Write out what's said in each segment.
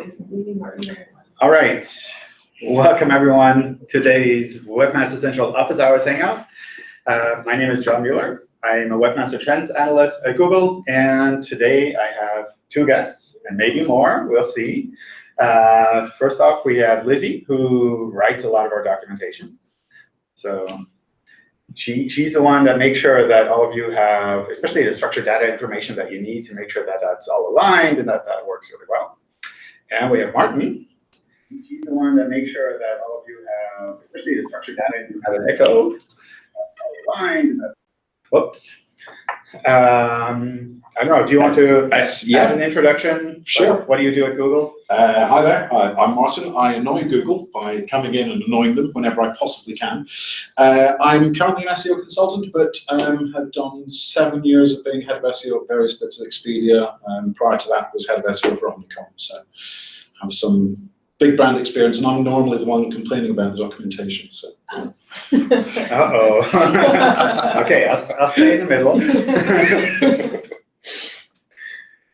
always leaving our. All right, welcome everyone to today's Webmaster Central Office Hours Hangout. Uh, my name is John Mueller. I'm a Webmaster Trends Analyst at Google, and today I have two guests, and maybe more, we'll see. Uh, first off, we have Lizzie, who writes a lot of our documentation. So she, she's the one that makes sure that all of you have, especially the structured data information that you need to make sure that that's all aligned and that that works really well. And we have Martin. He's the one that makes sure that all of you have, especially the structured data, you have an echo, aligned. Whoops. Um, I don't know, do you want to Yes, add an introduction? Sure. What do you do at Google? Uh, hi there, uh, I'm Martin. I annoy Google by coming in and annoying them whenever I possibly can. Uh, I'm currently an SEO consultant, but um, have done seven years of being head of SEO at various bits of Expedia. Um, prior to that, was head of SEO for Omnicom. So have some big brand experience, and I'm normally the one complaining about the documentation. So Uh-oh. Okay, I'll, I'll stay in the middle.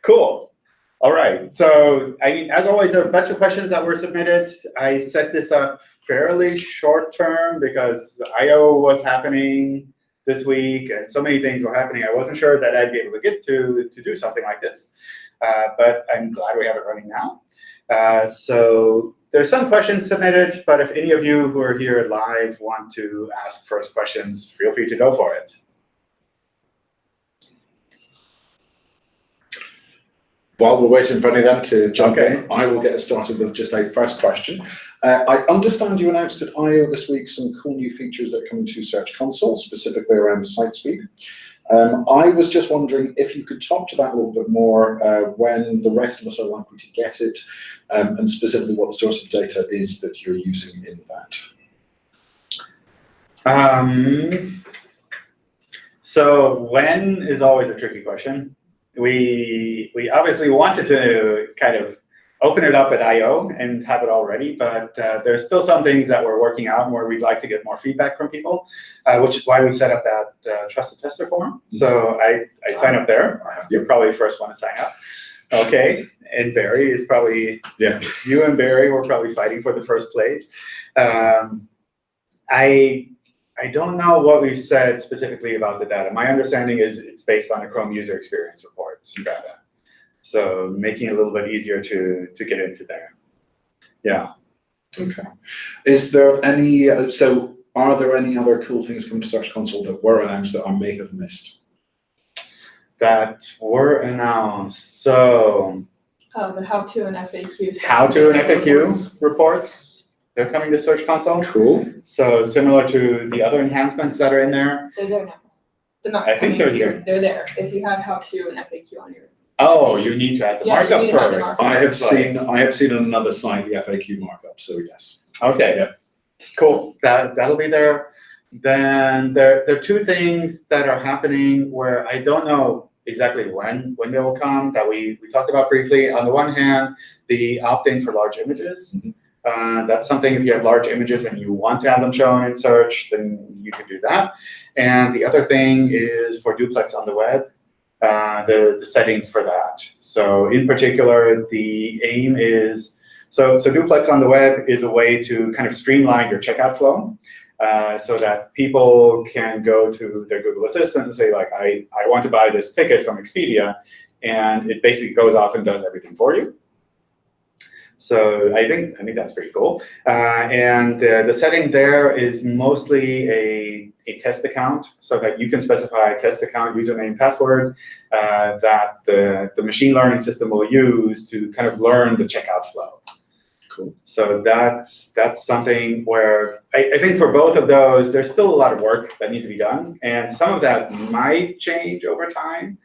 Cool. All right, so I mean, as always, there are a bunch of questions that were submitted. I set this up fairly short term because I.O. was happening this week and so many things were happening. I wasn't sure that I'd be able to get to, to do something like this, uh, but I'm glad we have it running now. Uh, so there's some questions submitted, but if any of you who are here live want to ask first questions, feel free to go for it. While we're waiting for any of them to jump Okay. in, I will get us started with just a first question. Uh, I understand you announced at I.O. this week some cool new features that come to Search Console, specifically around site speed. Um, I was just wondering if you could talk to that a little bit more, uh, when the rest of us are likely to get it, um, and specifically what the source of data is that you're using in that. Um, so when is always a tricky question. We, we obviously wanted to kind of open it up at I.O. and have it all ready, but uh, there's still some things that we're working out and where we'd like to get more feedback from people, uh, which is why we set up that uh, trusted tester form. So I, I sign up there. You're probably the first one to sign up. Okay, and Barry is probably, Yeah. you and Barry were probably fighting for the first place. Um, I, I don't know what we've said specifically about the data. My understanding is it's based on a Chrome user experience report data. So making it a little bit easier to, to get into there. Yeah. Okay. Is there any, uh, so are there any other cool things coming to Search Console that were announced that I may have missed? That were announced. So Uh, the how-to and FAQ. how to and FAQ reports, they're coming to Search Console. Cool. So similar to the other enhancements that are in there. They're there now. They're not I think they're soon. here. They're there. If you have how-to and FAQ on your, Oh, you need to add the Yeah, you markup need to add the first. markup. I have It's like- seen, I have seen on another site the FAQ markup, so yes. Okay, Yeah. cool. That, that'll be there. Then there, there are two things that are happening where I don't know exactly when, when they will come that we, we talked about briefly. On the one hand, the opt-in for large images. Mhm. Uh, that's something if you have large images and you want to have them shown in search, then you can do that. And the other thing is for duplex on the web, uh, the, the settings for that. So in particular, the aim is, so, so duplex on the web is a way to kind of streamline your checkout flow uh, so that people can go to their Google Assistant and say, like, I, I want to buy this ticket from Expedia, and it basically goes off and does everything for you. So I think I think that's pretty cool. Uh, and uh, the setting there is mostly a, a test account, so that you can specify a test account username, password uh, that the, the machine learning system will use to kind of learn the checkout flow. Cool. So that's that's something where I, I think for both of those, there's still a lot of work that needs to be done, and some of that might change over time.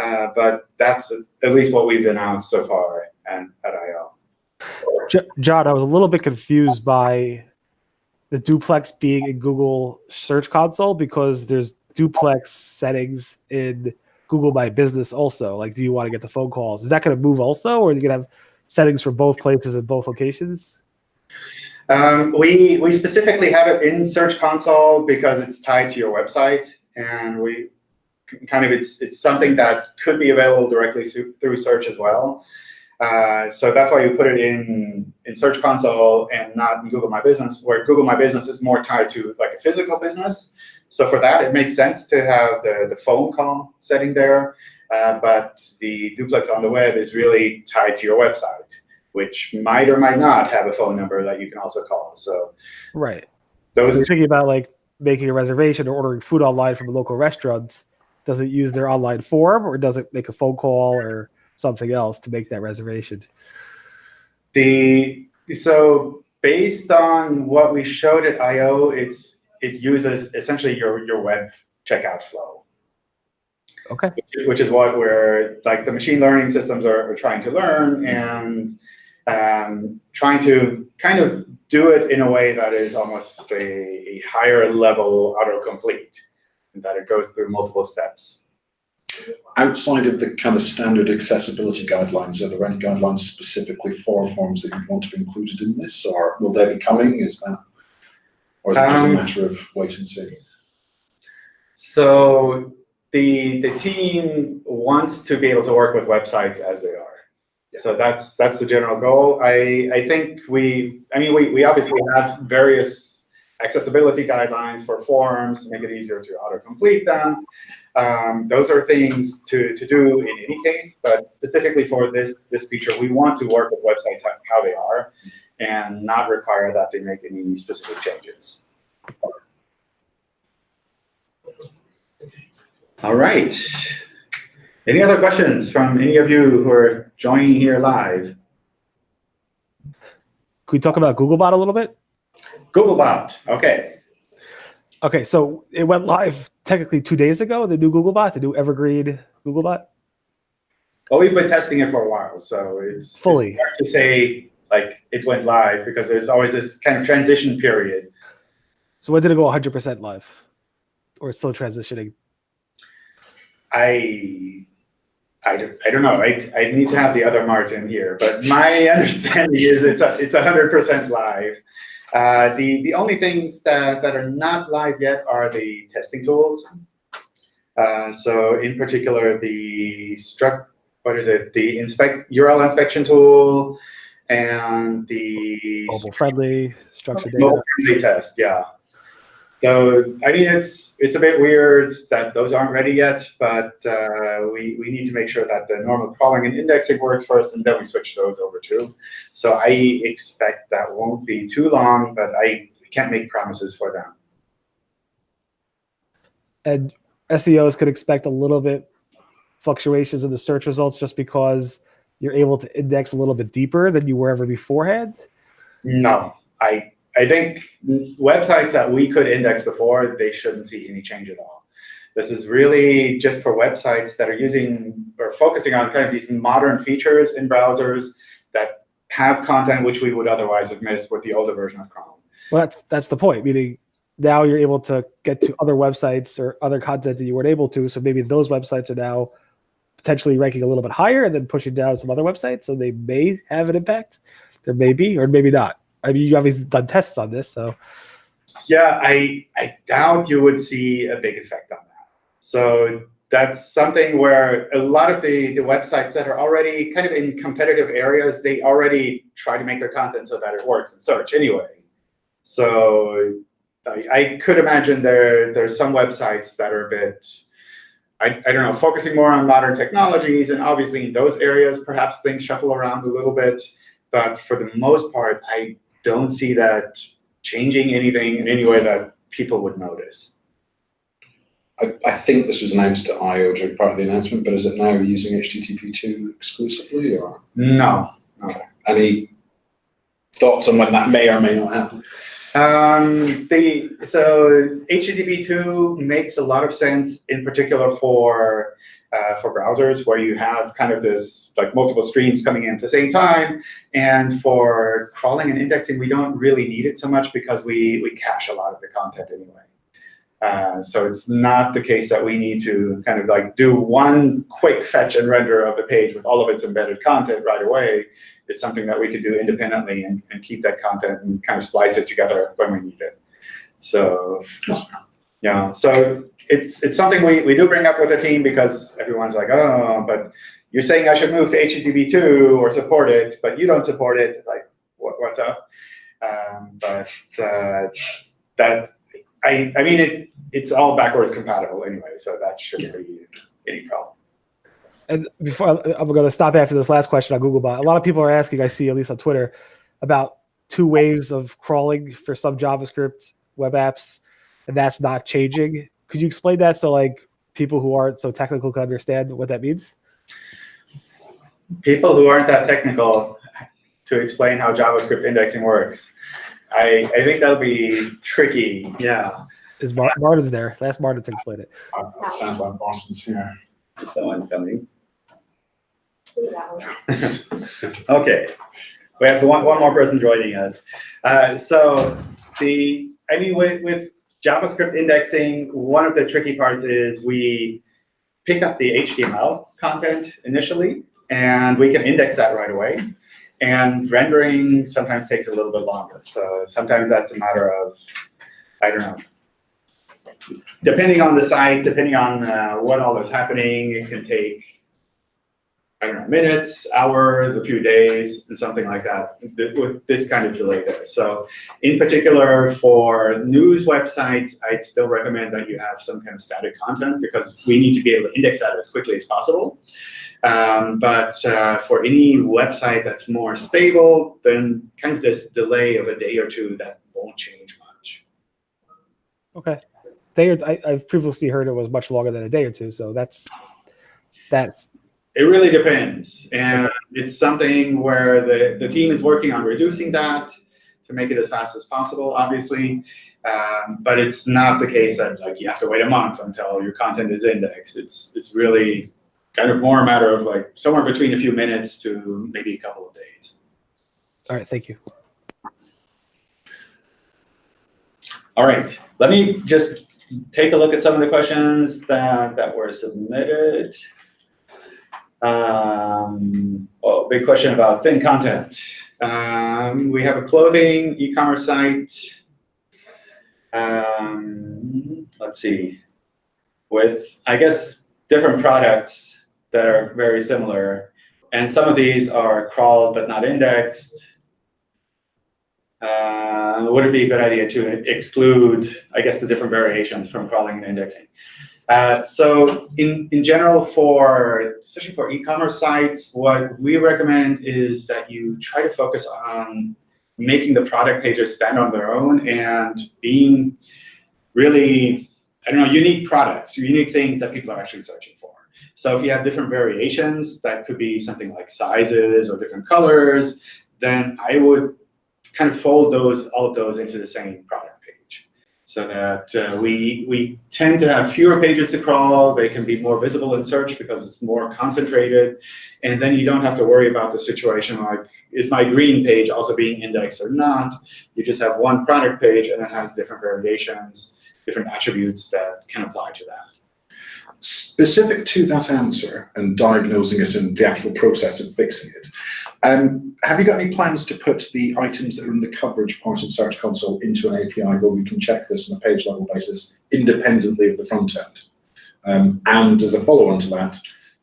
Uh, but that's at least what we've announced so far and at I/O. John, I was a little bit confused by the duplex being in Google Search Console because there's duplex settings in Google My Business also. Like, do you want to get the phone calls? Is that going to move also, or are you going to have settings for both places in both locations? Um, we we specifically have it in Search Console because it's tied to your website, and we kind of it's it's something that could be available directly through search as well. Uh, so that's why you put it in in Search Console and not in Google My Business, where Google My Business is more tied to like a physical business. So for that, it makes sense to have the, the phone call setting there. Uh, but the duplex on the web is really tied to your website, which might or might not have a phone number that you can also call. So Right. So those you're thinking about like making a reservation or ordering food online from a local restaurant. Does it use their online form or does it make a phone call or something else to make that reservation? The so based on what we showed at I/O, it's it uses essentially your your web checkout flow, Okay. which is what we're like the machine learning systems are, are trying to learn and um, trying to kind of do it in a way that is almost a, a higher level autocomplete, and that it goes through multiple steps. Outside of the kind of standard accessibility guidelines, are there any guidelines specifically for forms that you want to be included in this, or will they be coming? Is that, or is it just a Um, matter of wait and see? So the the team wants to be able to work with websites as they are. So that's that's the general goal. I I think we I mean we we obviously have various accessibility guidelines for forms, to make it easier to auto complete them. Um, those are things to, to do in any case, but specifically for this this feature, we want to work with websites how, how they are and not require that they make any specific changes. All right. Any other questions from any of you who are joining here live? Could we talk about Googlebot a little bit? Googlebot, okay. Okay, so it went live technically two days ago, the new Googlebot, the new evergreen Googlebot. Well, we've been testing it for a while, so it's Fully. it's hard to say like it went live because there's always this kind of transition period. So when did it go 100% live? Or still transitioning? I, I, don't- I don't know. I, I need to have the other Martin here, but my understanding is it's a, it's hundred percent live. Uh, the the only things that, that are not live yet are the testing tools. Uh, so in particular, the struct what is it? The inspect URL inspection tool and the Mobile friendly, structured data. mobile friendly test. Yeah. So I mean, it's it's a bit weird that those aren't ready yet, but uh, we we need to make sure that the normal crawling and indexing works first, and then we switch those over too. So I expect that won't be too long, but I can't make promises for them. and SEOs could expect a little bit fluctuations in the search results just because you're able to index a little bit deeper than you were ever beforehand. No, I I think websites that we could index before they shouldn't see any change at all. This is really just for websites that are using or focusing on kind of these modern features in browsers that have content which we would otherwise have missed with the older version of Chrome. Well, that's that's the point. Meaning now you're able to get to other websites or other content that you weren't able to. So maybe those websites are now potentially ranking a little bit higher and then pushing down some other websites. So they may have an impact. There may be, or maybe not. I mean, you obviously done tests on this, so Yeah, I I doubt you would see a big effect on that. So that's something where a lot of the, the websites that are already kind of in competitive areas, they already try to make their content so that it works in search anyway. So I, I could imagine there there's some websites that are a bit, I, I don't know, focusing more on modern technologies, and obviously in those areas, perhaps things shuffle around a little bit. But for the most part, I don't see that changing anything in any way that people would notice. I, I think this was announced at I/O during part of the announcement, but is it now using HTTP2 exclusively, or No. any thoughts on when that may or may not happen? Um, the so HTTP two makes a lot of sense, in particular for uh, for browsers where you have kind of this like multiple streams coming in at the same time. And for crawling and indexing, we don't really need it so much because we we cache a lot of the content anyway. Uh, so it's not the case that we need to kind of like do one quick fetch and render of the page with all of its embedded content right away. It's something that we could do independently and, and keep that content and kind of splice it together when we need it. So yeah, so it's it's something we, we do bring up with the team because everyone's like, oh, but you're saying I should move to HTTP two or support it, but you don't support it. Like, what, what's up? Um, but uh, that I I mean it it's all backwards compatible anyway, so that shouldn't be any problem. And before I'm going to stop after this last question on Googlebot, a lot of people are asking. I see at least on Twitter about two waves of crawling for some JavaScript web apps, and that's not changing. Could you explain that so like people who aren't so technical can understand what that means? People who aren't that technical to explain how JavaScript indexing works. I, I think that'll be tricky. Yeah. Is Mar- Martin's there? Ask Martin to explain it. Uh, sounds like Boston's here. Someone's coming. Okay, we have one, one more person joining us. Uh, so the, I mean, with, with JavaScript indexing, one of the tricky parts is we pick up the HTML content initially, and we can index that right away. And rendering sometimes takes a little bit longer. So sometimes that's a matter of, I don't know, depending on the site, depending on uh, what all is happening, it can take I don't know, minutes, hours, a few days, and something like that, th- with this kind of delay there. So in particular, for news websites, I'd still recommend that you have some kind of static content because we need to be able to index that as quickly as possible. Um, but uh, for any website that's more stable, then kind of this delay of a day or two, that won't change much. Okay. Day or, I, I've previously heard it was much longer than a day or two, so that's that's It really depends. And it's something where the, the team is working on reducing that to make it as fast as possible, obviously. Um, but it's not the case that like you have to wait a month until your content is indexed. It's it's really kind of more a matter of like somewhere between a few minutes to maybe a couple of days. all right. Thank you. All right, let me just take a look at some of the questions that, that were submitted. Um, oh, big question about thin content. Um, we have a clothing e-commerce site. Um, let's see, with, I guess, different products that are very similar. And some of these are crawled but not indexed. Uh, would it be a good idea to exclude, I guess, the different variations from crawling and indexing? Uh, so in, in general, for especially for e-commerce sites, what we recommend is that you try to focus on making the product pages stand on their own and being really, I don't know, unique products, unique things that people are actually searching for. So if you have different variations, that could be something like sizes or different colors, then I would kind of fold those, all of those into the same product. So that uh, we, we tend to have fewer pages to crawl, they can be more visible in search because it's more concentrated. And then you don't have to worry about the situation like, is my green page also being indexed or not? You just have one product page and it has different variations, different attributes that can apply to that. Specific to that answer and diagnosing it and the actual process of fixing it, um, have you got any plans to put the items that are in the coverage part of Search Console into an API where we can check this on a page level basis independently of the front end? Um, and as a follow on to that,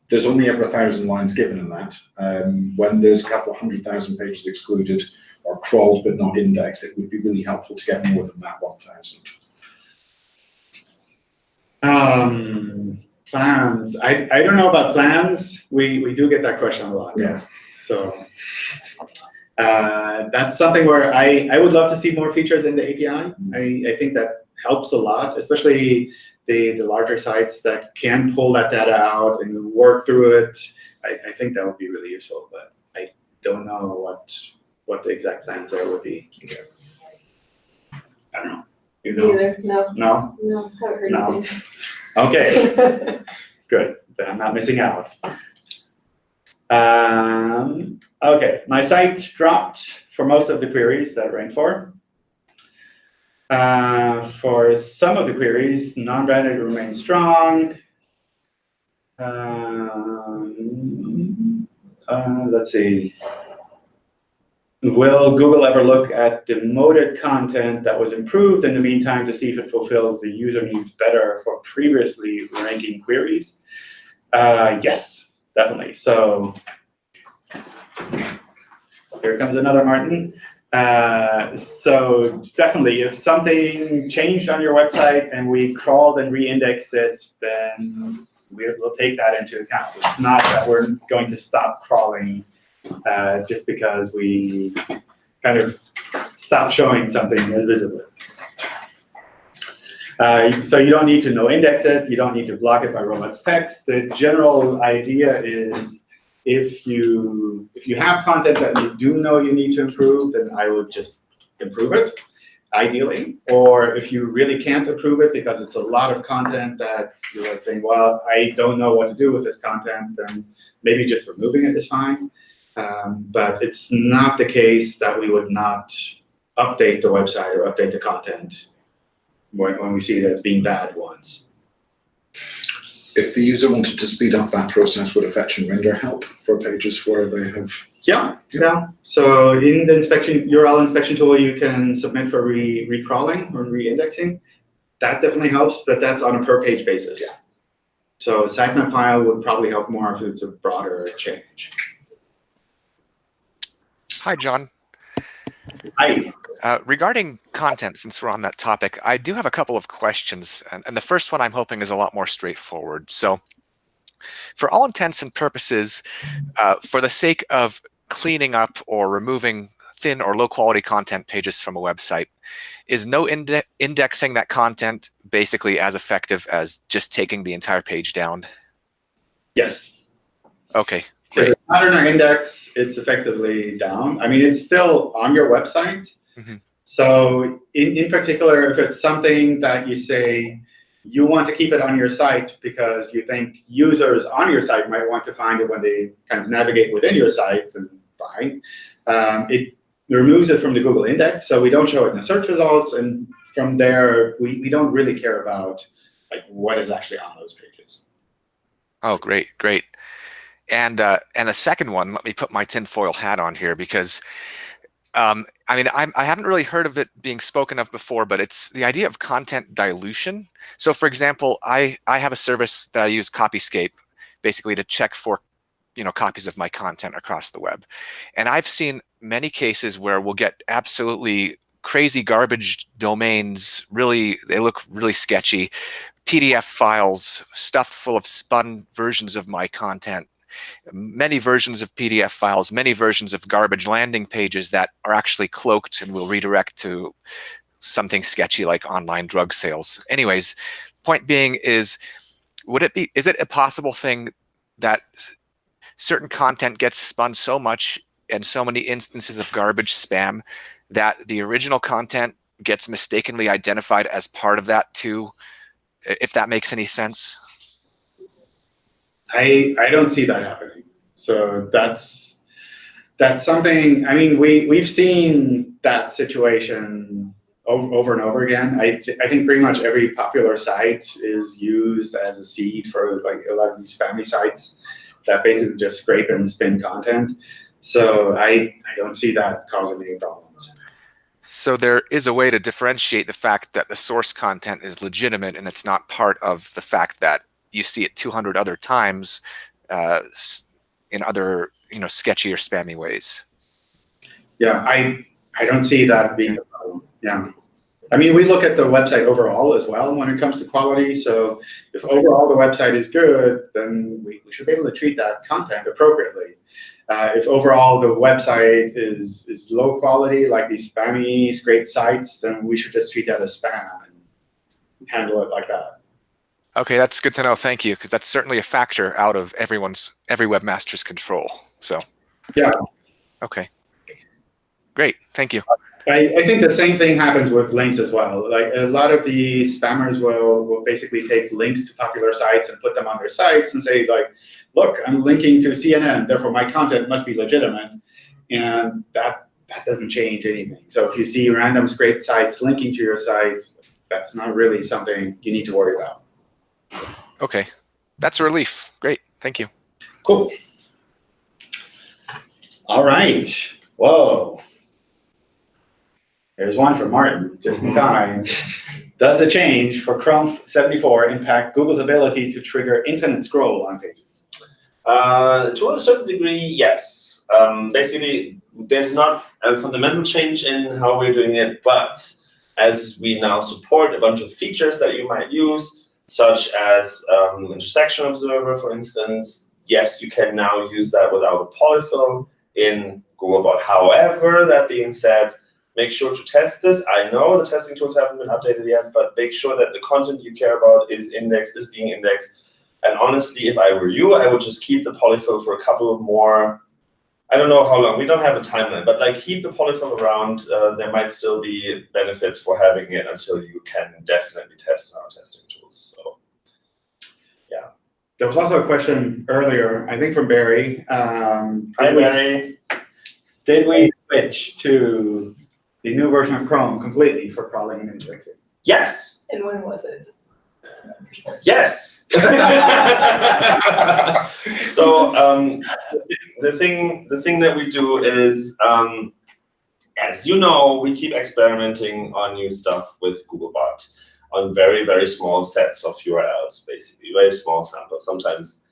there's only ever a thousand lines given in that. Um, when there's a couple of hundred thousand pages excluded or crawled but not indexed, it would be really helpful to get more than that 1,000. Um, plans, I, I don't know about plans, we, we do get that question a lot. Yeah. So uh, that's something where I, I would love to see more features in the API. I, I think that helps a lot, especially the, the larger sites that can pull that data out and work through it. I, I think that would be really useful, but I don't know what what the exact plans there would be. I don't know. You know? Neither, no, No? no, haven't heard No. anything. Okay. Good, then I'm not missing out. Um, okay, my site dropped for most of the queries that ranked for. Uh, for some of the queries, non-branded remains strong. Um, uh, let's see. Will Google ever look at demoted content that was improved in the meantime to see if it fulfills the user needs better for previously ranking queries? Uh, yes, definitely. So here comes another Martin. Uh, so definitely, if something changed on your website and we crawled and re-indexed it, then we, we'll take that into account. It's not that we're going to stop crawling uh, just because we kind of stop showing something as visible. Uh, so you don't need to no index it, you don't need to block it by robots text. The general idea is if you if you have content that you do know you need to improve, then I would just improve it, ideally. Or if you really can't improve it because it's a lot of content that you're like saying, well, I don't know what to do with this content, then maybe just removing it is fine. Um, but it's not the case that we would not update the website or update the content when, when we see it as being bad ones. If the user wanted to speed up that process, would a fetch and render help for pages where they have? Yeah, yeah. So in the inspection URL inspection tool, you can submit for re recrawling or re-indexing. That definitely helps, but that's on a per page basis. Yeah. So a sitemap file would probably help more if it's a broader change. Hi, John. Hi. Uh, regarding content, since we're on that topic, I do have a couple of questions. And, and the first one I'm hoping is a lot more straightforward. So for all intents and purposes, uh, for the sake of cleaning up or removing thin or low quality content pages from a website, is no inde indexing that content basically as effective as just taking the entire page down? Yes. Okay, Great. in our index, it's effectively down. I mean, it's still on your website. Mhm. So in, in particular, if it's something that you say you want to keep it on your site because you think users on your site might want to find it when they kind of navigate within your site, then fine. Um, it removes it from the Google index, so we don't show it in the search results. And from there, we, we don't really care about like what is actually on those pages. Oh, great, great. And uh, and the second one, let me put my tinfoil hat on here because, um, I mean, I'm, I haven't really heard of it being spoken of before, but it's the idea of content dilution. So, for example, I I have a service that I use, Copyscape, basically to check for, you know, copies of my content across the web, and I've seen many cases where we'll get absolutely crazy garbage domains. Really, they look really sketchy. PDF files stuffed full of spun versions of my content many versions of PDF files, many versions of garbage landing pages that are actually cloaked and will redirect to something sketchy like online drug sales. Anyways, point being is, would it be, is it a possible thing that certain content gets spun so much and so many instances of garbage spam that the original content gets mistakenly identified as part of that too, if that makes any sense? I I don't see that happening. So that's that's something. I mean, we we've seen that situation over, over and over again. I th I think pretty much every popular site is used as a seed for like a lot of these spammy sites that basically just scrape and spin content. So I I don't see that causing any problems. So there is a way to differentiate the fact that the source content is legitimate and it's not part of the fact that you see it 200 other times uh, in other you know sketchy or spammy ways. Yeah, I I don't see that being a problem. Yeah. I mean, we look at the website overall as well when it comes to quality. So if overall the website is good, then we, we should be able to treat that content appropriately. Uh, if overall the website is, is low quality, like these spammy scraped sites, then we should just treat that as spam and handle it like that. Okay, that's good to know. Thank you, because that's certainly a factor out of everyone's every webmaster's control. So Yeah. okay, great. Thank you. I, I think the same thing happens with links as well. Like a lot of the spammers will, will basically take links to popular sites and put them on their sites and say like, look, I'm linking to CNN, therefore my content must be legitimate. And that, that doesn't change anything. So if you see random scraped sites linking to your site, that's not really something you need to worry about. Okay, that's a relief. Great. Thank you. Cool. All right. Whoa. There's one from Martin, just in time. Does the change for Chrome 74 impact Google's ability to trigger infinite scroll on pages? Uh, to a certain degree, yes. Um, basically, there's not a fundamental change in how we're doing it, but as we now support a bunch of features that you might use, such as um, intersection observer, for instance, yes, you can now use that without a polyfill in Googlebot. However, that being said, make sure to test this. I know the testing tools haven't been updated yet, but make sure that the content you care about is indexed, is being indexed. And honestly, if I were you, I would just keep the polyfill for a couple of more, I don't know how long, we don't have a timeline, but like keep the polyfill around. Uh, there might still be benefits for having it until you can definitely test our testing tools. So There was also a question earlier, I think from Barry. Um, hi, did we- Did we switch to the new version of Chrome completely for crawling and indexing? Yes, And when was it? yes. so um, the thing, the thing that we do is, um, as you know, we keep experimenting on new stuff with Googlebot on very, very small sets of URLs, basically, very small samples, sometimes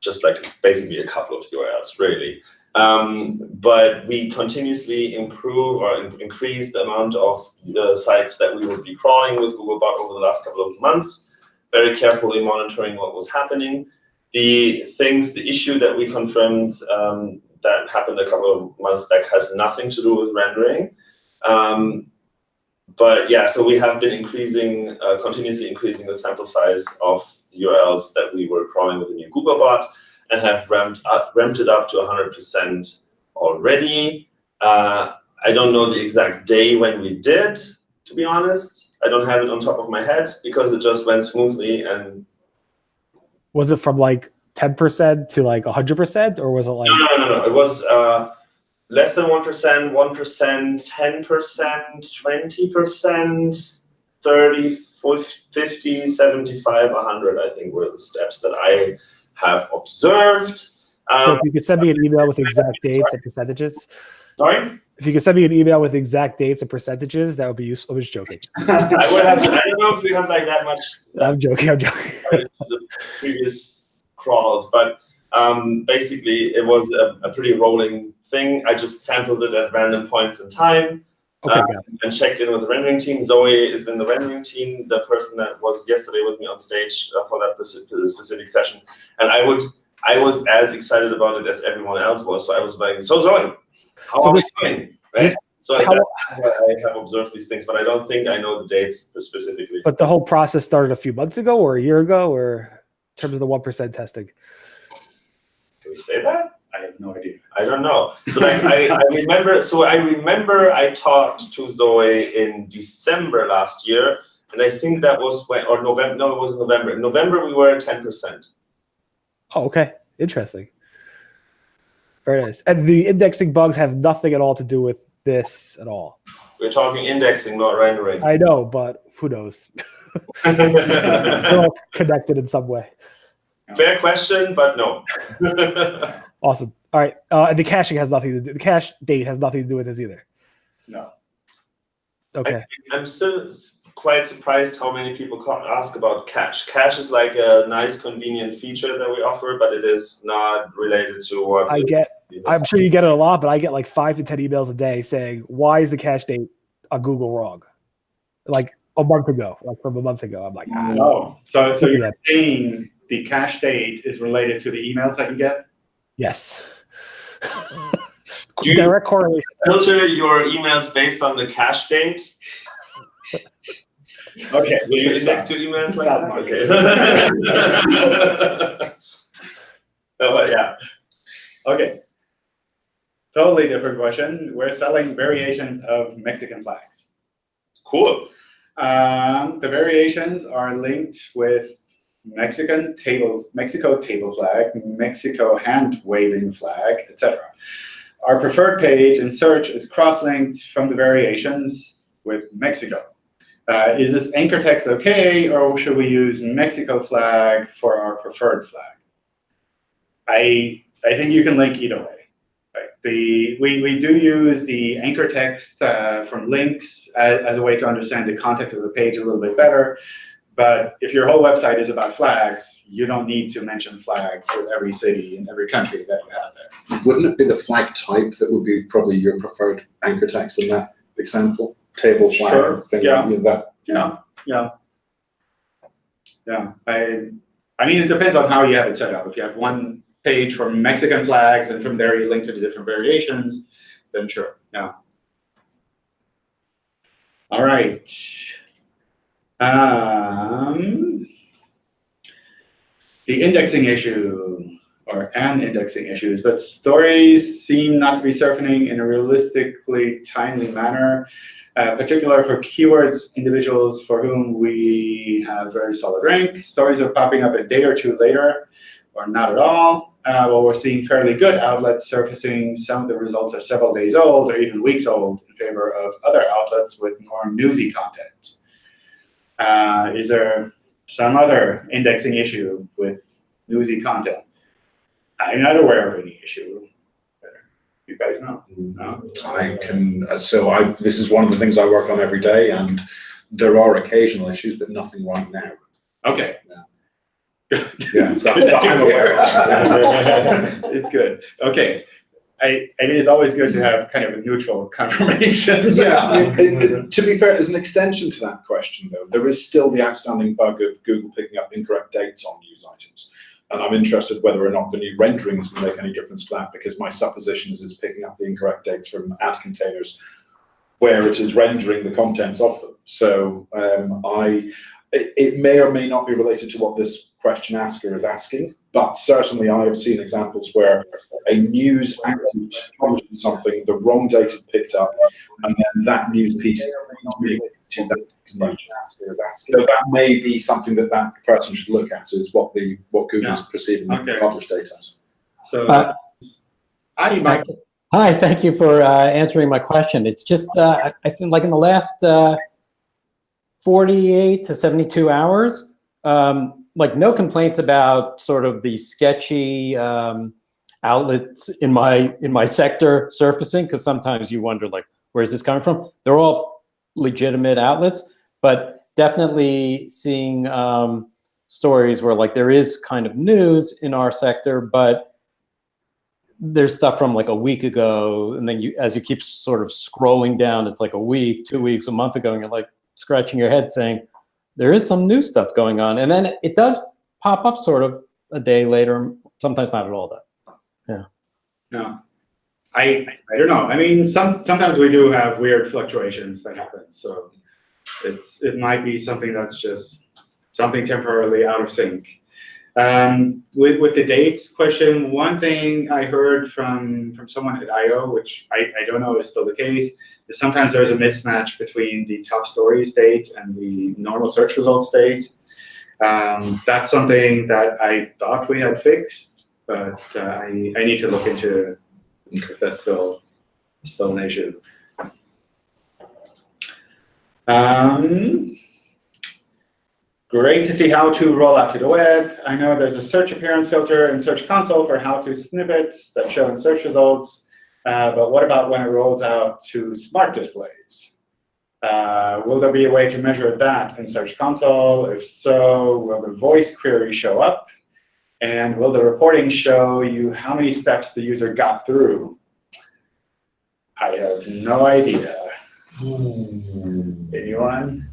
just like basically a couple of URLs, really. Um, but we continuously improve or in- increase the amount of uh, sites that we would be crawling with Googlebot over the last couple of months, very carefully monitoring what was happening. The things, the issue that we confirmed um, that happened a couple of months back has nothing to do with rendering. Um, but yeah, so we have been increasing, uh, continuously increasing the sample size of the URLs that we were crawling with the new Googlebot and have ramped, up, ramped it up to 100% already. Uh, I don't know the exact day when we did, to be honest. I don't have it on top of my head because it just went smoothly and Was it from like 10% to like 100%? Or was it like, no, no, no, no. It was uh, less than 1%, 1%, 10%, 20%, 30, 50, 75, 100, I think were the steps that I have observed. so Um, if you could send me an email with exact dates and percentages, sorry? if you could send me an email with exact dates and percentages, that would be useful. I'm just joking. I would have to, I don't know if we have like that much I'm joking. I'm joking. the previous crawls, but um, basically it was a, a pretty rolling thing. I just sampled it at random points in time Okay, it. and checked in with the rendering team. Zoe is in the rendering team, the person that was yesterday with me on stage uh, for that specific session. And I would, I was as excited about it as everyone else was. So I was like, so Zoe, how So are we doing? Right? So how I have observed these things, but I don't think I know the dates specifically. But the whole process started a few months ago or a year ago, or in terms of the 1% testing. Can we say that? I have no idea. I don't know. So like I, I remember so I remember I talked to Zoe in December last year, and I think that was when or November no, it was November. In November we were at 10%. Oh, okay. Interesting. Very nice. And the indexing bugs have nothing at all to do with this at all. We're talking indexing, not rendering. I know, but who knows? They're all connected in some way. Fair question, but no. Awesome. All right. Uh, and the caching has nothing to do. The cache date has nothing to do with this either. No. Okay. I'm still quite surprised how many people ask about cache. Cache is like a nice, convenient feature that we offer, but it is not related to what I get. I'm sure you get it a lot, but I get like five to ten emails a day saying, "Why is the cache date on Google wrong?" Like a month ago, like from a month ago. I'm like, ah, No. So, so you're saying the cache date is related to the emails that you get? Yes. Do you- Direct correlation. filter your emails based on the cache date. Okay. Will you good index your emails like that? Mark. Okay. oh, but yeah. Okay. Totally different question. We're selling variations of Mexican flags. Cool. Um, the variations are linked with Mexican table, Mexico table flag, Mexico hand waving flag, etc. Our preferred page in search is cross-linked from the variations with Mexico. Uh, is this anchor text okay, or should we use Mexico flag for our preferred flag? I I think you can link either way. Right. The we, we do use the anchor text uh, from links as, as a way to understand the context of the page a little bit better, But if your whole website is about flags, you don't need to mention flags with every city and every country that you have there. Wouldn't it be the flag type that would be probably your preferred anchor text in that example? Table flag Sure, thing, yeah. you that. Yeah, yeah. Yeah, I, I mean, it depends on how you have it set up. If you have one page for Mexican flags and from there you link to the different variations, then sure, yeah. All right. Um, the indexing issue or an indexing issues, but stories seem not to be surfacing in a realistically timely manner uh, for keywords individuals for whom we have very solid rank. Stories are popping up a day or two later, or not at all. Uh, we're seeing fairly good outlets surfacing, some of the results are several days old or even weeks old in favor of other outlets with more newsy content. Uh, is there some other indexing issue with newsy content? I'm not aware of any issue. You guys know? No? I can, uh, so I, this is one of the things I work on every day and there are occasional issues, but nothing right now. Okay. Yeah, that- good that I'm aware It's good. Okay. I, mean, it's always good to have kind of a neutral confirmation. Yeah, it- it- to be fair, as an extension to that question though, there is still the outstanding bug of Google picking up incorrect dates on news items. And I'm interested whether or not the new renderings will make any difference to that, because my supposition is it's picking up the incorrect dates from ad containers where it is rendering the contents of them. So um, I, it, it may or may not be related to what this question asker is asking, but certainly I have seen examples where a news outlet publishes something, the wrong date is picked up, and then that news piece is being to that news. So that may be something that that person should look at, is what the, what Google's perceiving the Okay. published data as. So, Uh, I, Mike, Hi, thank you for uh, answering my question. It's just, uh, I- I think like in the last uh, 48 to 72 hours, um, like no complaints about sort of the sketchy um, outlets in my in my sector surfacing because sometimes you wonder like where's this coming from? They're all legitimate outlets, but definitely seeing um, stories where like there is kind of news in our sector, but there's stuff from like a week ago, and then you, as you keep sort of scrolling down, it's like a week, two weeks, a month ago, and you're like scratching your head saying, there is some new stuff going on. And then it does pop up sort of a day later, sometimes not at all though. no. I, I don't know. I mean, some, sometimes we do have weird fluctuations that happen. So it's, it might be something that's just something temporarily out of sync. Um, with, with the dates question, one thing I heard from, from someone at I.O., which I, I don't know is still the case, is sometimes there's a mismatch between the top stories date and the normal search results date. Um, that's something that I thought we had fixed, but uh, I, I need to look into if that's still, still an issue. Um, Great to see how to roll out to the web. I know there's a search appearance filter in Search Console for how to snippets that show in search results. Uh, but what about when it rolls out to smart displays? Uh, will there be a way to measure that in Search Console? If so, will the voice query show up? And will the reporting show you how many steps the user got through? I have no idea. Anyone?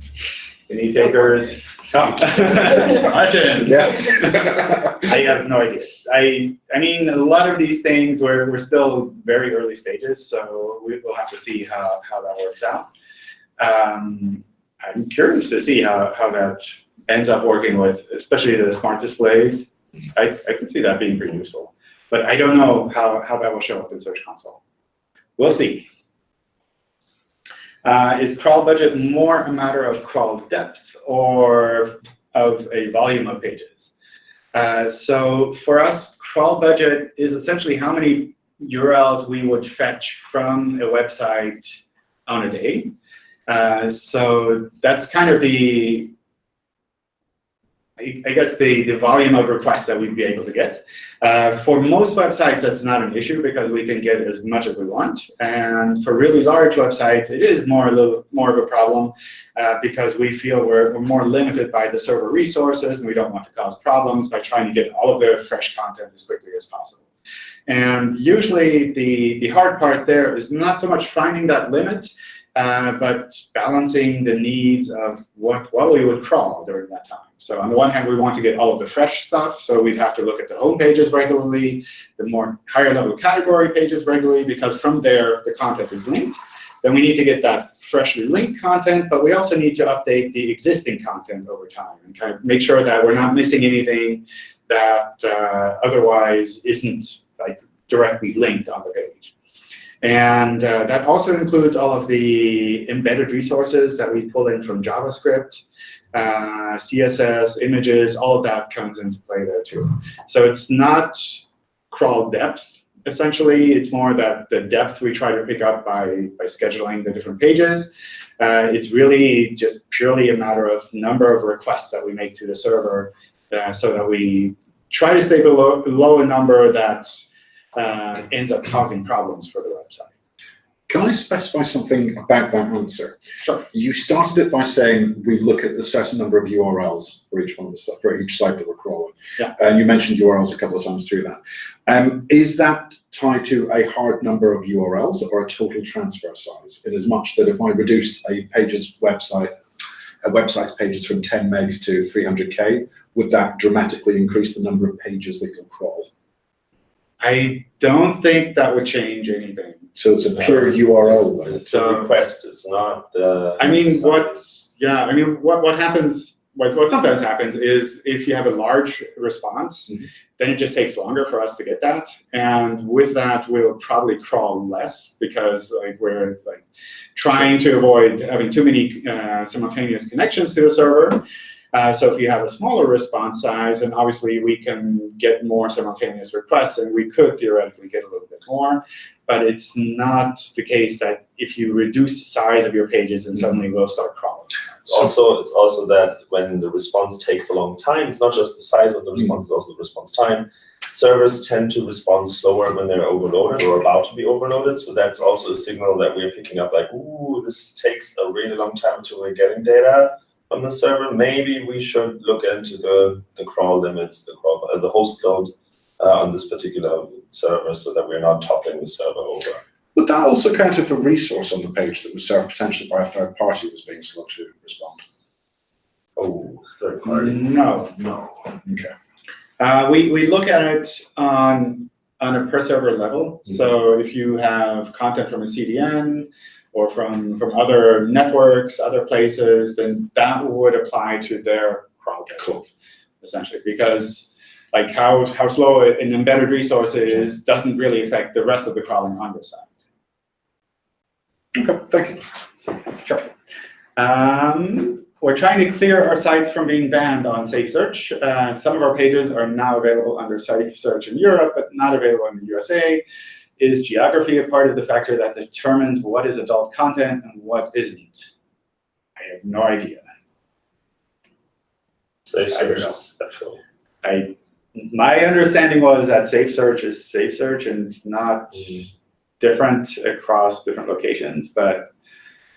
Any takers? Martin? Yeah. I have no idea. I I mean, a lot of these things we're we're still very early stages, so we will have to see how how that works out. Um, I'm curious to see how how that ends up working with, especially the smart displays. I I could see that being pretty useful, but I don't know how how that will show up in Search Console. We'll see. Uh, is crawl budget more a matter of crawl depth or of a volume of pages? Uh, so for us, crawl budget is essentially how many URLs we would fetch from a website on a day. Uh, so that's kind of the I guess the, the volume of requests that we'd be able to get. Uh, for most websites, that's not an issue because we can get as much as we want. And for really large websites, it is more a little more of a problem uh, because we feel we're, we're more limited by the server resources and we don't want to cause problems by trying to get all of the fresh content as quickly as possible. And usually the, the hard part there is not so much finding that limit, uh, but balancing the needs of what, what we would crawl during that time. So on the one hand, we want to get all of the fresh stuff, so we'd have to look at the home pages regularly, the more higher level category pages regularly, because from there, the content is linked. Then we need to get that freshly linked content, but we also need to update the existing content over time and kind of make sure that we're not missing anything that uh, otherwise isn't like directly linked on the page. And uh, that also includes all of the embedded resources that we pull in from JavaScript, uh, CSS, images, all of that comes into play there too. So it's not crawl depth, essentially. It's more that the depth we try to pick up by, by scheduling the different pages. Uh, it's really just purely a matter of number of requests that we make to the server uh, so that we try to stay below, below a number that uh, ends up causing problems for the website. Can I specify something about that answer? Sure. You started it by saying we look at a certain number of URLs for each one of the stuff, for each site that we're crawling. Yeah. And you mentioned URLs a couple of times through that. Um, is that tied to a hard number of URLs or a total transfer size? In as much that if I reduced a page's website, a website's pages from 10 megs to 300k, would that dramatically increase the number of pages that you'll crawl? I don't think that would change anything. So it's a pure URL. though. It's the request, it's not the. I mean, what, yeah, I mean, what, what happens, what, what sometimes happens is if you have a large response, Mhm. then it just takes longer for us to get that. And with that, we'll probably crawl less because like we're like trying to avoid having too many uh, simultaneous connections to the server. Uh, so if you have a smaller response size, and obviously we can get more simultaneous requests and we could theoretically get a little bit more. But it's not the case that if you reduce the size of your pages and suddenly we'll start crawling. It's also, it's also that when the response takes a long time, it's not just the size of the response, it's also the response time. Servers tend to respond slower when they're overloaded or about to be overloaded. So that's also a signal that we're picking up like, ooh, this takes a really long time until we're getting data from the server. Maybe we should look into the, the crawl limits, the crawl, uh, the host load uh, on this particular server so that we're not toppling the server over. Would that also count if a resource on the page that was served potentially by a third party was being slow to respond? Oh, third party. No, No. Okay. Uh, we, we look at it on, on a per server level. So if you have content from a CDN or from, from other networks, other places, then that would apply to their Cool. essentially, because like how, how slow an embedded resource is doesn't really affect the rest of the crawling on your site. Okay, thank you. Sure. Um, we're trying to clear our sites from being banned on Safe Search. Uh, some of our pages are now available under Safe Search in Europe, but not available in the USA. Is geography a part of the factor that determines what is adult content and what isn't? I have no idea. Safe search is special. I, my understanding was that Safe Search is Safe Search and it's not different across different locations, but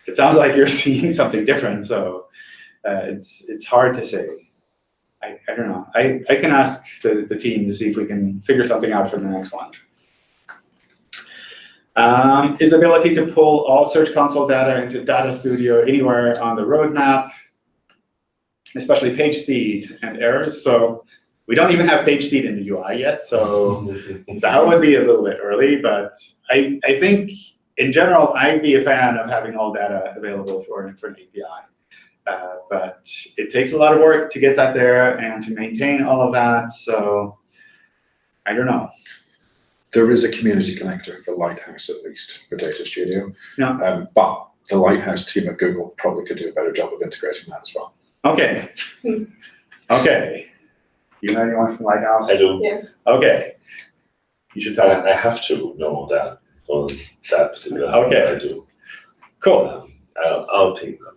it sounds like you're seeing something different, so uh, it's it's hard to say. I, I don't know. I, I can ask the, the team to see if we can figure something out for the next one. Um, is ability to pull all Search Console data into Data Studio anywhere on the roadmap, especially page speed and errors. So we don't even have page speed in the UI yet, so that would be a little bit early, but I, I think in general, I'd be a fan of having all data available for, for an API. Uh, but it takes a lot of work to get that there and to maintain all of that, so I don't know. There is a community connector for Lighthouse at least for Data Studio. Yeah. Um, but the Lighthouse team at Google probably could do a better job of integrating that as well. Okay. Okay. You know anyone from Lighthouse? I do. Yes. Okay. You should tell them. I, I have to know that for that particular. Okay. I do. Cool. Um, I'll, I'll ping them.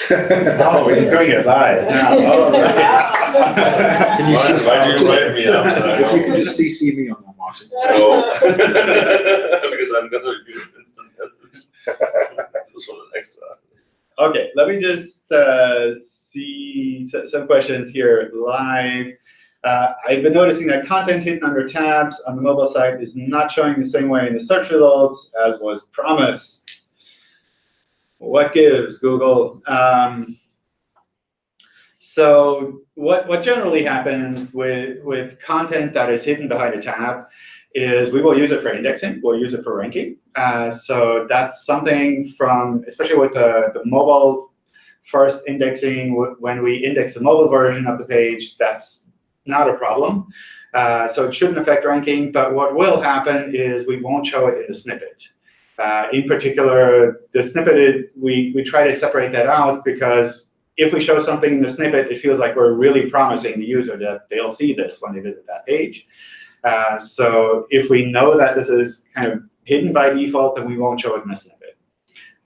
Oh, he's doing it live now. Oh, right. Can you Why- see- why'd you just- me up tonight? If you could just CC me on that, Martin. No. Because I'm gonna use instant message. Just for the next time. Okay, let me just uh, see some questions here live. Uh, I've been noticing that content hidden under tabs on the mobile site is not showing the same way in the search results as was promised. What gives, Google? Um, so what, what generally happens with, with content that is hidden behind a tab is we will use it for indexing, we'll use it for ranking. Uh, so that's something from, especially with the, the mobile first indexing, when we index the mobile version of the page, that's not a problem. Uh, so it shouldn't affect ranking, but what will happen is we won't show it in the snippet. Uh, in particular, the snippet, we, we try to separate that out because if we show something in the snippet, it feels like we're really promising the user that they'll see this when they visit that page. Uh, so if we know that this is kind of hidden by default, then we won't show it in a snippet.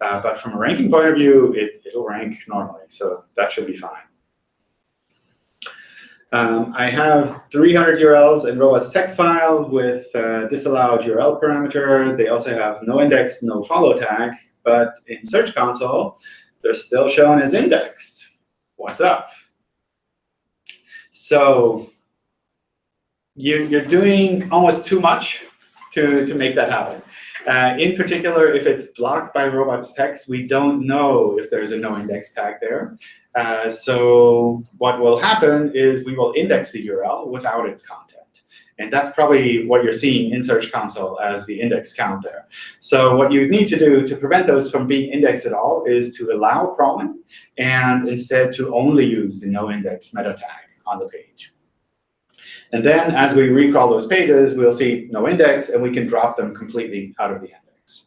Uh, but from a ranking point of view, it, it'll rank normally, so that should be fine. Um, I have 300 URLs in robots text file with uh, disallowed URL parameter. They also have no index, no follow tag, but in Search Console, they're still shown as indexed. What's up? So you, you're doing almost too much to, to make that happen. Uh, in particular, if it's blocked by robots text, we don't know if there's a no index tag there. Uh, so what will happen is we will index the URL without its content. And that's probably what you're seeing in Search Console as the index count there. So what you need to do to prevent those from being indexed at all is to allow crawling and instead to only use the no index meta tag on the page. And then as we recrawl those pages, we'll see no index, and we can drop them completely out of the index.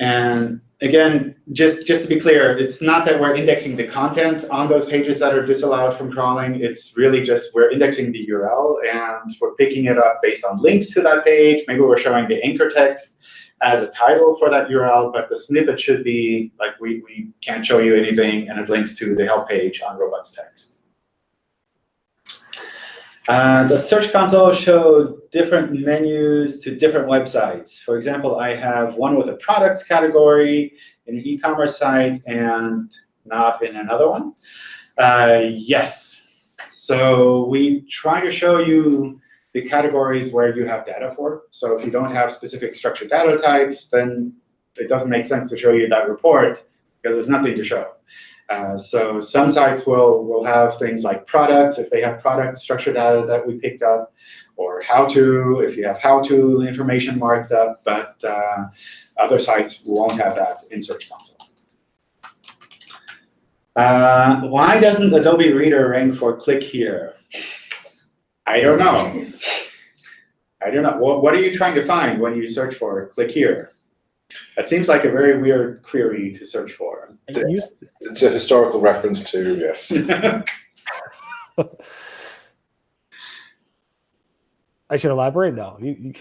And again, just, just to be clear, it's not that we're indexing the content on those pages that are disallowed from crawling. It's really just we're indexing the URL, and we're picking it up based on links to that page. Maybe we're showing the anchor text as a title for that URL, but the snippet should be like we, we can't show you anything, and it links to the help page on robots text. Uh, the Search Console showed different menus to different websites. For example, I have one with a products category in an e-commerce site and not in another one. Uh, yes. So we try to show you the categories where you have data for. So if you don't have specific structured data types, then it doesn't make sense to show you that report because there's nothing to show. Uh, so some sites will, will have things like products, if they have product structured data that we picked up, or how to, if you have how to information marked up, but uh, other sites won't have that in Search Console. Uh, why doesn't Adobe Reader rank for click here? I don't know. I don't know. What, what are you trying to find when you search for click here? That seems like a very weird query to search for. I used- It's a historical reference to, yes. I should elaborate. No, you, you,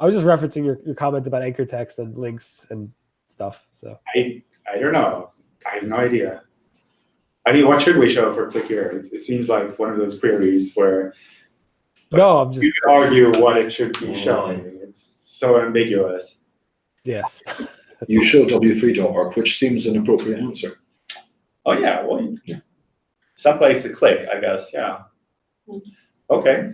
I was just referencing your, your comment about anchor text and links and stuff. So I, I don't know. I have no idea. I mean, what should we show for click here? It, it seems like one of those queries where no, I'm just you could argue what it should be mm. showing. It's so ambiguous. Yes. You show w3.org, which seems an appropriate answer. Oh, yeah, well, Yeah. someplace to click, I guess, yeah. Okay.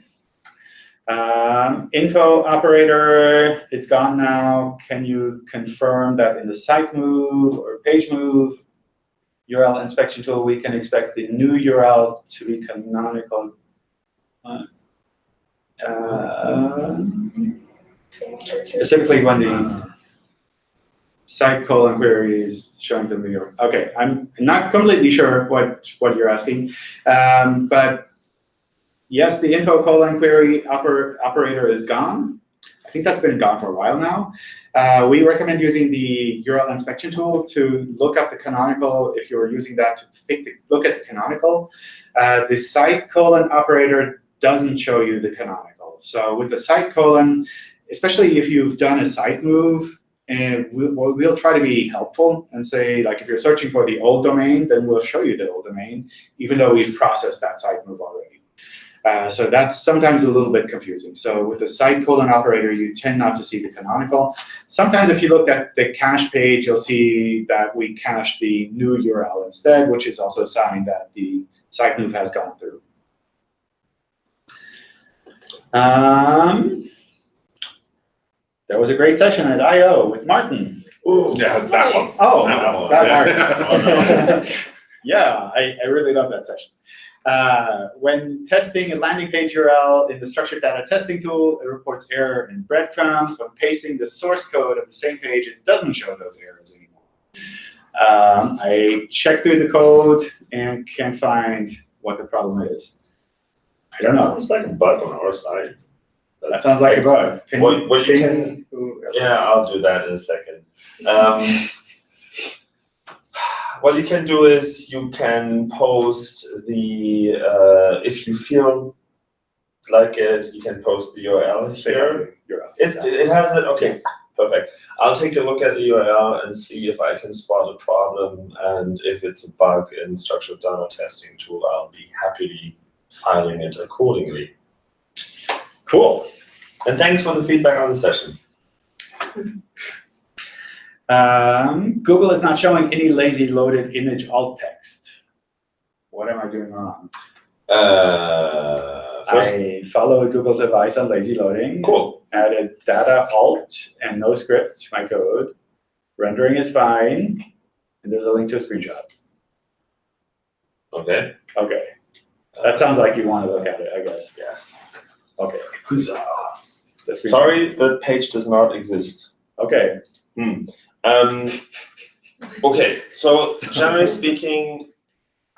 Um, info operator, it's gone now. Can you confirm that in the site move or page move URL inspection tool, we can expect the new URL to be canonical? Uh, specifically when the site colon query is showing them the. Okay, I'm not completely sure what, what you're asking, um, but yes, the info colon query oper operator is gone. I think that's been gone for a while now. Uh, we recommend using the URL inspection tool to look up the canonical if you're using that to pick the, look at the canonical. Uh, the site colon operator doesn't show you the canonical. So with the site colon, especially if you've done a site move And we'll, we'll- try to be helpful and say, like, if you're searching for the old domain, then we'll show you the old domain, even though we've processed that site move already. Uh, so that's sometimes a little bit confusing. So with the site colon operator, you tend not to see the canonical. Sometimes if you look at the cache page, you'll see that we cache the new URL instead, which is also a sign that the site move has gone through. Um, there was a great session at I/O with Martin. Ooh, Yeah, that one. Nice. Oh, That one. that Martin. yeah, I, I really love that session. Uh, when testing a landing page URL in the structured data testing tool, it reports error in breadcrumbs. When pasting the source code of the same page, it doesn't show those errors anymore. Um, I checked through the code and can't find what the problem is. I don't know. It's like a bug on our side. That sounds like a bug. Can What- what you can- Yeah, I'll do that in a second. Um, what you can do is you can post the, uh, if you feel like it, you can post the URL here. It, it has it, okay, perfect. I'll take a look at the URL and see if I can spot a problem and if it's a bug in structured data testing tool, I'll be happily filing it accordingly. Cool. And thanks for the feedback on the session. Um, Google is not showing any lazy loaded image alt text. What am I doing wrong? Uh, first, I followed Google's advice on lazy loading. cool. Added data alt and no script to my code. Rendering is fine. And there's a link to a screenshot. Okay. Okay. That sounds like you want to look at it, I guess. Yes. Okay. The. Sorry, the page does not exist. Okay. Um, okay, so generally speaking,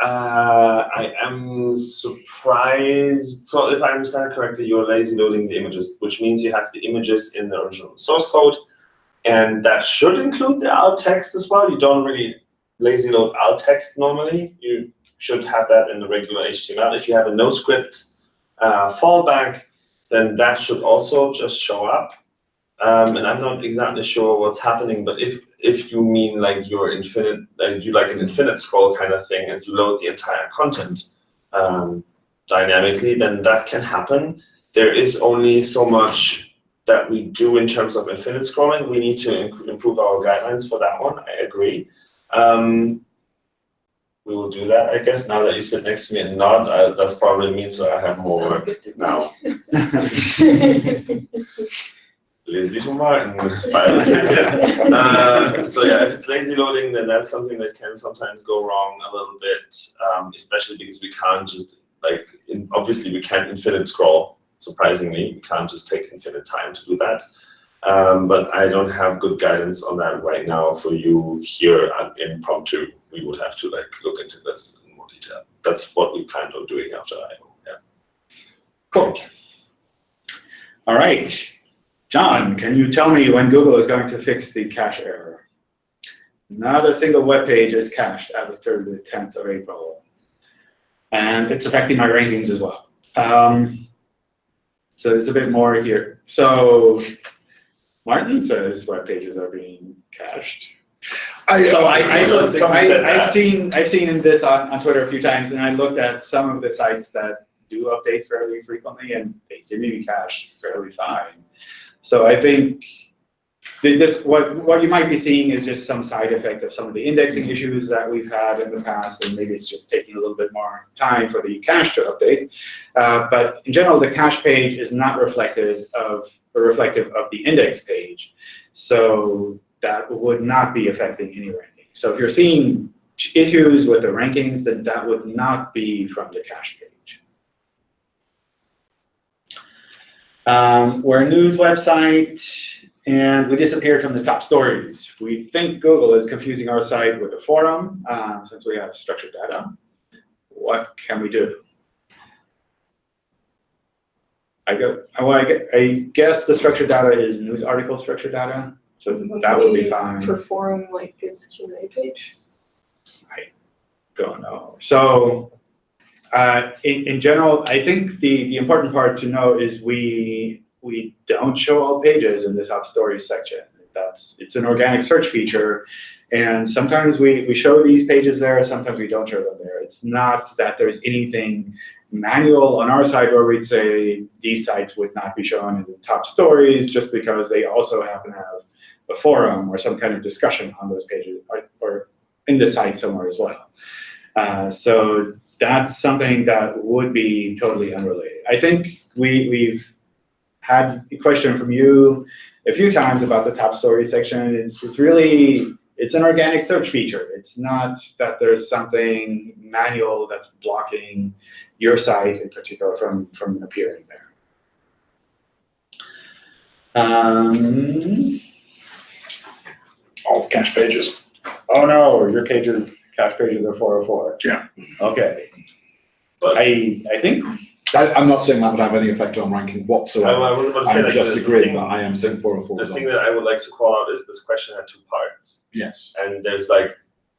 uh, I am surprised. So if I understand correctly, you're lazy loading the images, which means you have the images in the original source code, and that should include the alt text as well. You don't really lazy load alt text normally. You should have that in the regular HTML. If you have a no script uh, fallback, then that should also just show up. Um, and I'm not exactly sure what's happening, but if if you mean like your infinite, like you like an infinite scroll kind of thing, and you load the entire content um, dynamically, then that can happen. There is only so much that we do in terms of infinite scrolling. We need to improve our guidelines for that one. I agree. Um, we will do that, I guess. Now that you sit next to me and nod, I, that's probably means that I have more work now. Lazy to Martin. by the ticket. Uh, so yeah, if it's lazy loading, then that's something that can sometimes go wrong a little bit, um, especially because we can't just like in, obviously we can't infinite scroll. Surprisingly, we can't just take infinite time to do that. Um, but I don't have good guidance on that right now for you here at impromptu. We would have to like look into this in more detail. That's what we planned on doing after I. Yeah. Cool. All right. John, can you tell me when Google is going to fix the cache error? Not a single web page is cached after the 10th of April. And it's affecting my rankings as well. Um, so there's a bit more here. So Martin says web pages are being cached. So I, I, I looked, so think we said I, I've seen, I've seen this on, on Twitter a few times, and I looked at some of the sites that do update fairly frequently, and they seem to be cached fairly fine. So I think this, what, what you might be seeing is just some side effect of some of the indexing issues that we've had in the past, and maybe it's just taking a little bit more time for the cache to update. Uh, but in general, the cache page is not reflective of, or reflective of the index page. So that would not be affecting any ranking. So if you're seeing issues with the rankings, then that would not be from the cache page. Um, we're a news website, and we disappeared from the top stories. We think Google is confusing our site with a forum, um, since we have structured data. What can we do? I go, well, I guess the structured data is news article structured data, so that would be fine. For forum, like its Q and A page. I don't know. So, uh, in, in general, I think the, the important part to know is we, we don't show all pages in the top stories section. that's, it's an organic search feature. And sometimes we, we show these pages there, sometimes we don't show them there. It's not that there's anything manual on our side where we'd say these sites would not be shown in the top stories just because they also happen to have a forum or some kind of discussion on those pages or, or in the site somewhere as well. Uh, so that's something that would be totally unrelated. I think we, we've had a question from you a few times about the top story section. It's, it's really, it's an organic search feature. It's not that there's something manual that's blocking your site in particular from, from appearing there. Um, cache pages. oh no, your pages, cache pages are 404. Yeah. Okay. But- I, I think I, I'm not saying that would have any effect on ranking whatsoever. I was about to say I'm like just the agreeing thing- that I am saying four oh four The thing on. that I would like to call out is this question had two parts, Yes. and there's like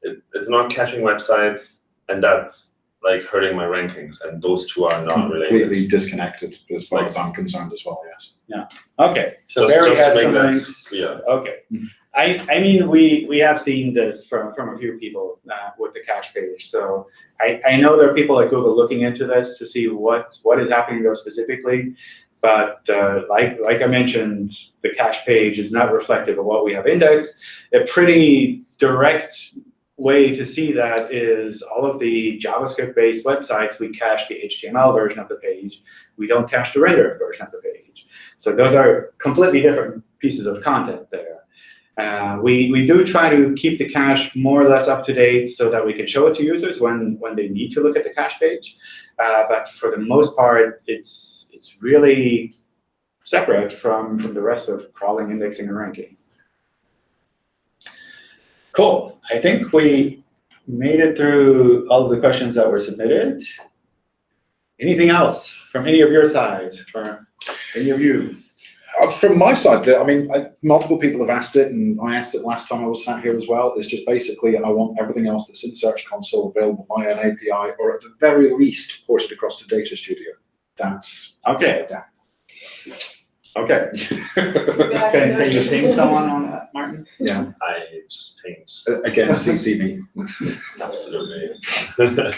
it, it's not caching websites, and that's like hurting my rankings, and those two are not Completely related. disconnected as far Like- as I'm concerned as well, yes. Yeah. Okay, so Just- Barry just to has make some links. clear. Okay. Mhm. I, I mean, we, we have seen this from, from a few people uh, with the cache page. So I, I know there are people at Google looking into this to see what, what is happening there specifically. But uh, like, like I mentioned, the cache page is not reflective of what we have indexed. A pretty direct way to see that is all of the JavaScript-based websites, we cache the HTML version of the page. We don't cache the rendered version of the page. So those are completely different pieces of content there. Uh, we, we do try to keep the cache more or less up to date so that we can show it to users when, when they need to look at the cache page. Uh, but for the most part, it's, it's really separate from, from the rest of crawling, indexing, and ranking. Cool. I think we made it through all of the questions that were submitted. Anything else from any of your sides, from any of you? Uh, From my side, I mean, I- multiple people have asked it, and I asked it last time I was sat here as well. It's just basically, I want everything else that's in Search Console available via an API, or at the very least, ported across to Data Studio. That's, Okay. Yeah. Okay. Yeah, Can, can you no. ping someone on that, Martin? yeah, I just paint. Uh, again, CC me. Absolutely.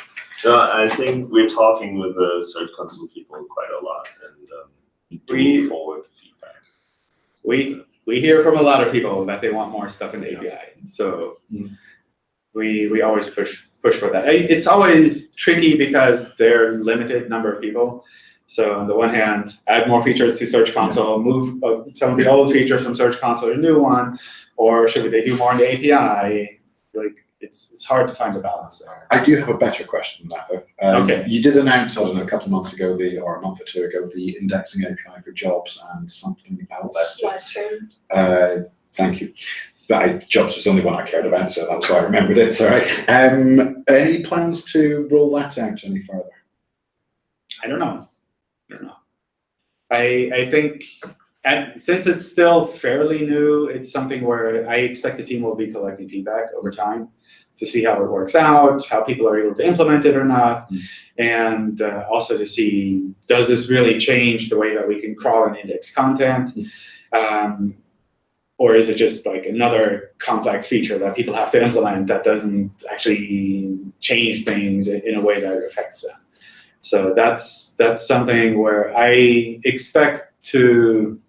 no, I think we're talking with the Search Console people quite a lot, and um, we do We- look forward to feedback. We, we hear from a lot of people that they want more stuff in the API, so Mm. we, we always push, push for that. It's always tricky because there are limited number of people. So on the one hand, add more features to Search Console, move uh, some of the old features from Search Console to a new one, or should we they do more in the API? Like, it's, it's hard to find a balance there. I do have a better question than that, though. Um, Okay. You did announce, I don't know, a couple of months ago, the, or a month or two ago, the indexing API for jobs and something else. Live stream. Uh, thank you. But I, jobs was the only one I cared about, so that's why I remembered it, sorry. Um, any plans to roll that out any further? I don't know. I don't know. I I think and since it's still fairly new, it's something where I expect the team will be collecting feedback over time to see how it works out, how people are able to implement it or not, Mm. and uh, also to see does this really change the way that we can crawl and index content, um, or is it just like another complex feature that people have to implement that doesn't actually change things in in a way that affects them. So that's that's something where I expect to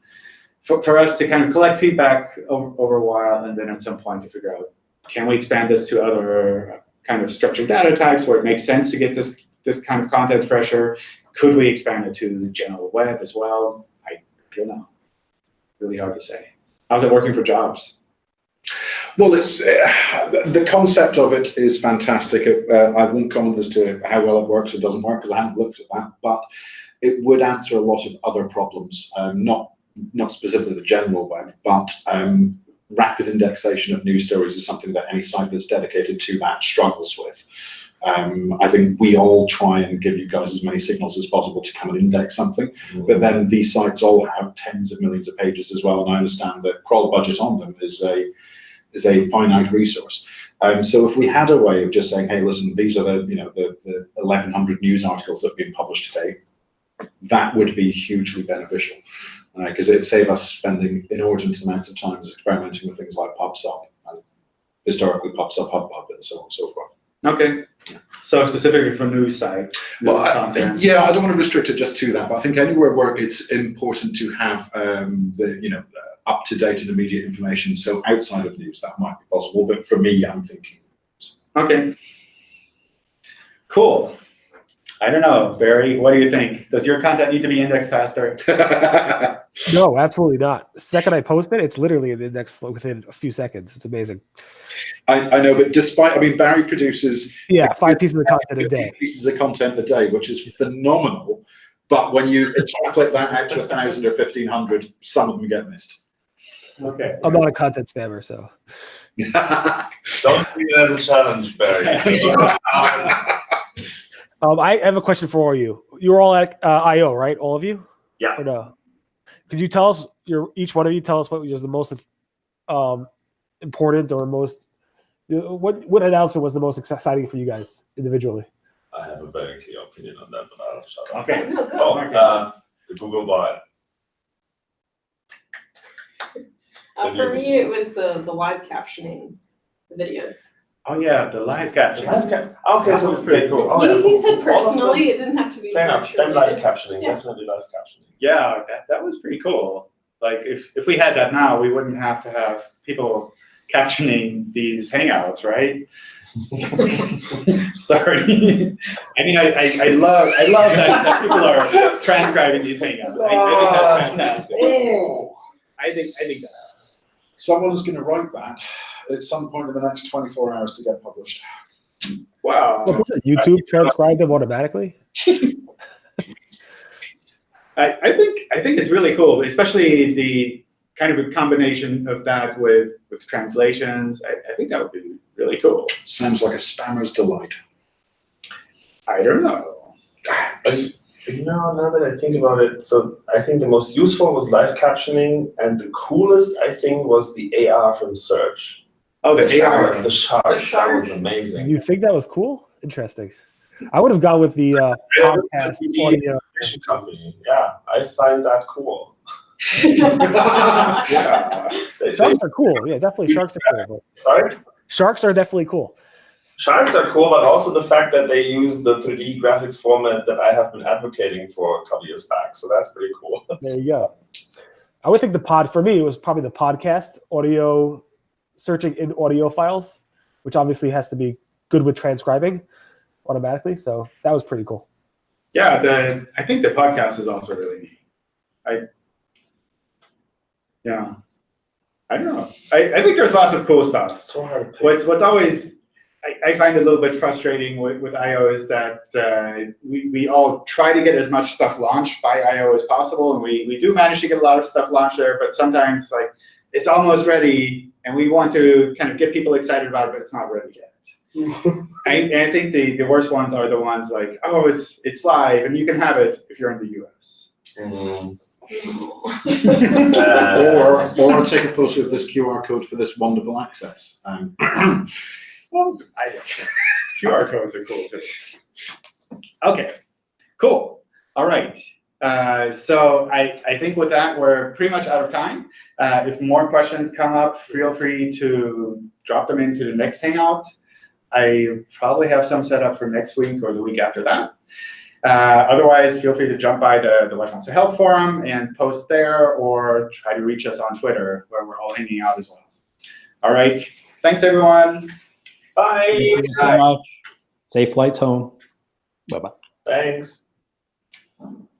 for, for us to kind of collect feedback over, over a while and then at some point to figure out can we expand this to other kind of structured data types where it makes sense to get this this kind of content fresher? Could we expand it to the general web as well? I don't know. Really hard to say. How's it working for jobs? Well, it's uh, the concept of it is fantastic. Uh, I won't comment as to how well it works or doesn't work because I haven't looked at that, but it would answer a lot of other problems, um, not not specifically the general web, but um, rapid indexation of news stories is something that any site that's dedicated to that struggles with. Um, I think we all try and give you guys as many signals as possible to come and index something, but then these sites all have tens of millions of pages as well, and I understand that crawl budget on them is a is a finite resource. Um, so if we had a way of just saying, hey, listen, these are the you know the, the 1,100 news articles that have been published today, that would be hugely beneficial. Because it'd save us spending inordinate amounts of time experimenting with things like PubSub and historically PubSub, HubPub, and so on and so forth. Okay, so specifically for news sites, Well, I- Yeah, I don't want to restrict it just to that, but I think anywhere where it's important to have um, the you know uh, up to date and immediate information. So outside of news, that might be possible. But for me, I'm thinking. Okay. Cool. I don't know, Barry, what do you think? Does your content need to be indexed faster? I, No, absolutely not. The second I post it, it's literally in the index within a few seconds. It's amazing. I know, but despite, I mean, Barry produces Yeah, five pieces of content a day. pieces of content a day, which is phenomenal. But when you extrapolate that out to a thousand or fifteen hundred, some of them get missed. Okay. I'm not a content spammer, so Don't see it as a challenge, Barry. um, I have a question for all you. You're all at uh, IO, right? All of you? Yeah. Or no? Could you tell us your each one of you tell us what was the most um, important or most what what announcement was the most exciting for you guys individually? I have a very clear opinion on that, but I'll shut up. Okay. No, no. Oh, uh, the Googlebot. Uh, for me, it was the, the live captioning videos. Oh yeah, the live caption. Live cap. Okay, That so was pretty cool. Oh, he, yeah, he said all of them- personally, it didn't have to be Fair enough. search Then live related. captioning, Yeah. definitely live captioning. Yeah, that, that was pretty cool. Like if, if we had that now, we wouldn't have to have people captioning these hangouts, right? Sorry. I mean, I, I, I love I love that, that people are transcribing these hangouts. I, I think that's fantastic. Oh, I think I think that. someone's going to write that at some point in the next twenty-four hours to get published. Wow. What was it? YouTube transcribe them automatically? I, I think I think it's really cool, especially the kind of a combination of that with with translations. I, I think that would be really cool. Sounds like a spammer's delight. I don't know. But now, now that I think about it, so I think the most useful was live captioning, and the coolest I think was the AR from Search. Oh, the shark, AR. the shark, The that shark. was amazing. You think that was cool? Interesting. I would have gone with the uh, podcast audio. Fiction company, yeah, I find that cool. Yeah. They- they- Sharks are cool. Yeah, definitely sharks are cool. sorry, Sharks are definitely cool. sharks are cool, but also the fact that they use the 3D graphics format that I have been advocating for a couple years back. So that's pretty cool. There you go. I would think the pod for me it was probably the podcast audio searching in audio files, which obviously has to be good with transcribing automatically. So that was pretty cool. Yeah, the I think the podcast is also really neat. I yeah. I don't know. I, I think there's lots of cool stuff. So hard. What's what's always I, I find a little bit frustrating with, with IO is that uh, we, we all try to get as much stuff launched by IO as possible, and we, we do manage to get a lot of stuff launched there, but sometimes like it's almost ready, and we want to kind of get people excited about it, but it's not ready yet. I, I think the, the worst ones are the ones like, oh, it's it's live, and you can have it if you're in the US. Mm. Or, Uh, or take a photo of this QR code for this wonderful access. Um, Well, I QR codes are cool too. Okay, cool. All right. Uh, so I, I think with that, we're pretty much out of time. Uh, if more questions come up, feel free to drop them into the next Hangout. I probably have some set up for next week or the week after that. Uh, otherwise, feel free to jump by the, the Webmaster Help Forum and post there or try to reach us on Twitter where we're all hanging out as well. All right. Thanks, everyone. bye. Thank you so much. Safe flights home. Bye bye. Thanks.